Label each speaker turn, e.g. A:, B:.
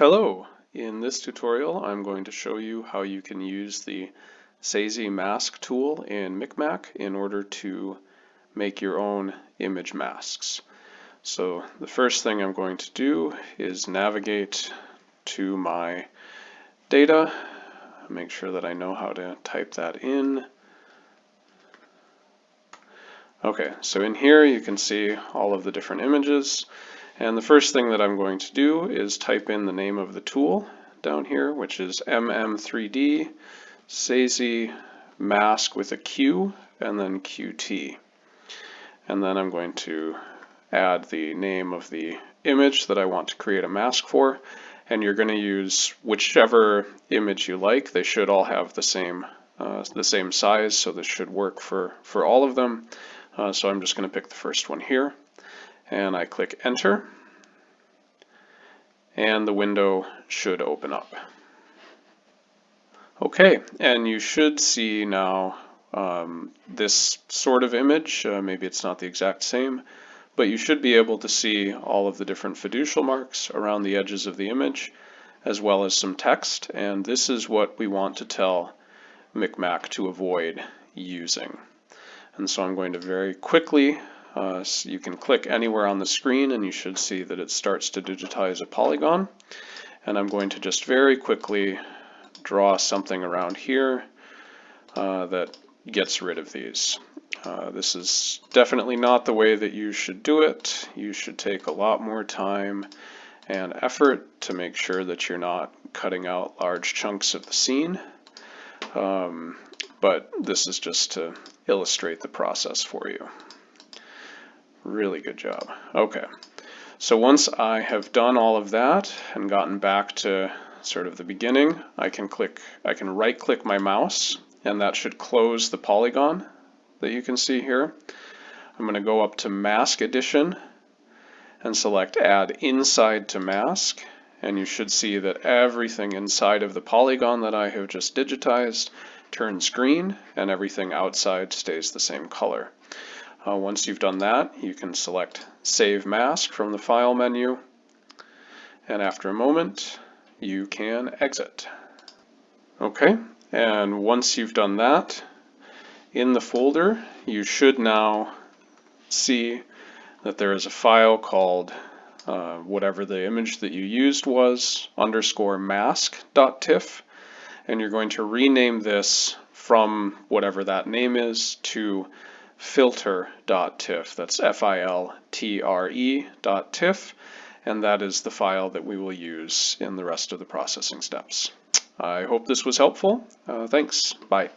A: Hello! In this tutorial I'm going to show you how you can use the Saisie mask tool in Micmac in order to make your own image masks. So the first thing I'm going to do is navigate to my data, make sure that I know how to type that in. Okay, so in here you can see all of the different images. And the first thing that I'm going to do is type in the name of the tool down here, which is MM3D Saisie mask with a Q and then QT. And then I'm going to add the name of the image that I want to create a mask for. And you're going to use whichever image you like. They should all have the same uh, the same size, so this should work for, for all of them. Uh, so I'm just going to pick the first one here and I click enter and the window should open up. Okay, and you should see now um, this sort of image, uh, maybe it's not the exact same, but you should be able to see all of the different fiducial marks around the edges of the image, as well as some text, and this is what we want to tell Micmac to avoid using. And so I'm going to very quickly uh, so you can click anywhere on the screen and you should see that it starts to digitize a polygon. And I'm going to just very quickly draw something around here uh, that gets rid of these. Uh, this is definitely not the way that you should do it. You should take a lot more time and effort to make sure that you're not cutting out large chunks of the scene. Um, but this is just to illustrate the process for you. Really good job. Okay, so once I have done all of that and gotten back to sort of the beginning, I can click, I can right click my mouse and that should close the polygon that you can see here. I'm going to go up to Mask Addition and select Add Inside to Mask and you should see that everything inside of the polygon that I have just digitized turns green and everything outside stays the same color. Uh, once you've done that, you can select Save Mask from the File menu, and after a moment, you can exit. Okay, and once you've done that, in the folder, you should now see that there is a file called uh, whatever the image that you used was, underscore mask.tiff, and you're going to rename this from whatever that name is to filtre.tiff. That's F-I-L-T-R-E dot tiff, and that is the file that we will use in the rest of the processing steps. I hope this was helpful. Uh, thanks. Bye.